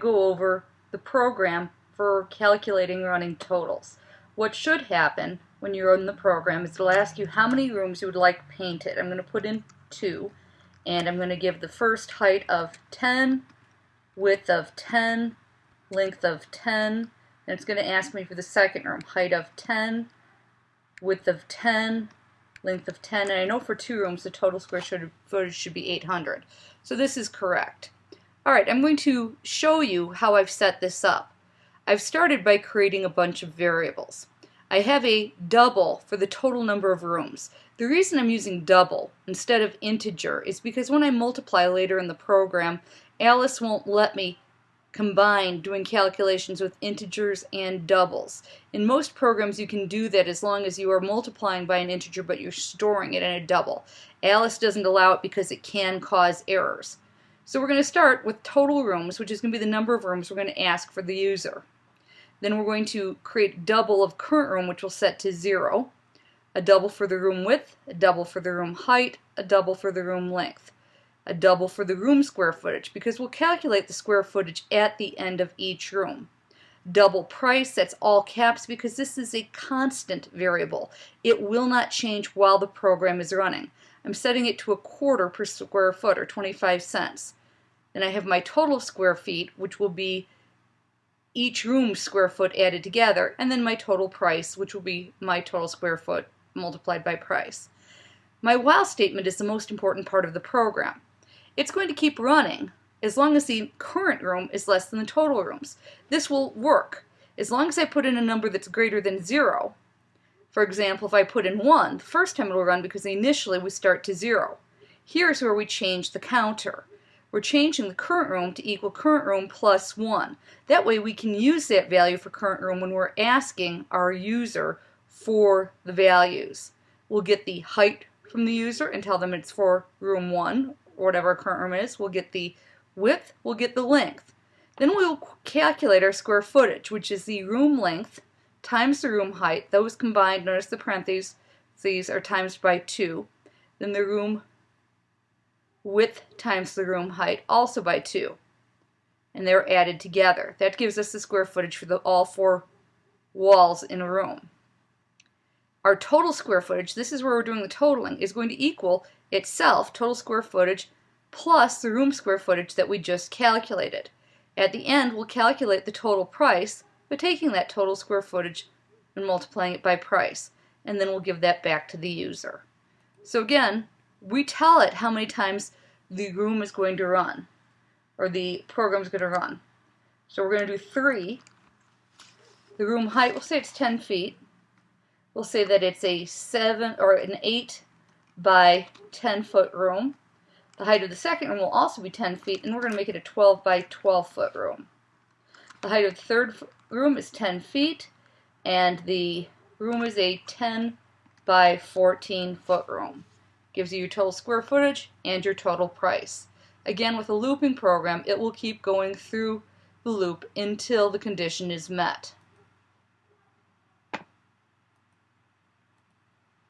go over the program for calculating running totals. What should happen when you're in the program is it'll ask you how many rooms you would like painted. I'm going to put in two and I'm going to give the first height of 10, width of 10, length of 10, and it's going to ask me for the second room, height of 10, width of 10, length of 10, and I know for two rooms the total square footage should be 800. So this is correct. Alright, I'm going to show you how I've set this up. I've started by creating a bunch of variables. I have a double for the total number of rooms. The reason I'm using double instead of integer is because when I multiply later in the program, Alice won't let me combine doing calculations with integers and doubles. In most programs you can do that as long as you are multiplying by an integer but you're storing it in a double. Alice doesn't allow it because it can cause errors. So we're going to start with total rooms which is going to be the number of rooms we're going to ask for the user. Then we're going to create double of current room which we'll set to 0, a double for the room width, a double for the room height, a double for the room length a double for the room square footage because we'll calculate the square footage at the end of each room. Double price, that's all caps because this is a constant variable. It will not change while the program is running. I'm setting it to a quarter per square foot or 25 cents. Then I have my total square feet which will be each room square foot added together and then my total price which will be my total square foot multiplied by price. My while statement is the most important part of the program it's going to keep running as long as the current room is less than the total rooms. This will work. As long as I put in a number that's greater than zero, for example, if I put in 1, the first time it'll run because initially we start to 0. Here's where we change the counter. We're changing the current room to equal current room plus 1. That way we can use that value for current room when we're asking our user for the values. We'll get the height from the user and tell them it's for room 1 or whatever current room is. We'll get the width, we'll get the length. Then we'll calculate our square footage, which is the room length times the room height. Those combined, notice the parentheses, these are times by 2. Then the room width times the room height, also by 2. And they're added together. That gives us the square footage for the, all four walls in a room. Our total square footage, this is where we're doing the totaling, is going to equal itself, total square footage, plus the room square footage that we just calculated. At the end, we'll calculate the total price by taking that total square footage and multiplying it by price. And then we'll give that back to the user. So again, we tell it how many times the room is going to run, or the program is going to run. So we're going to do 3. The room height, we'll say it's 10 feet. We'll say that it's a 7 or an 8 by 10 foot room. The height of the second room will also be 10 feet, and we're going to make it a 12 by 12 foot room. The height of the third room is 10 feet, and the room is a 10 by 14 foot room. Gives you your total square footage and your total price. Again, with a looping program, it will keep going through the loop until the condition is met.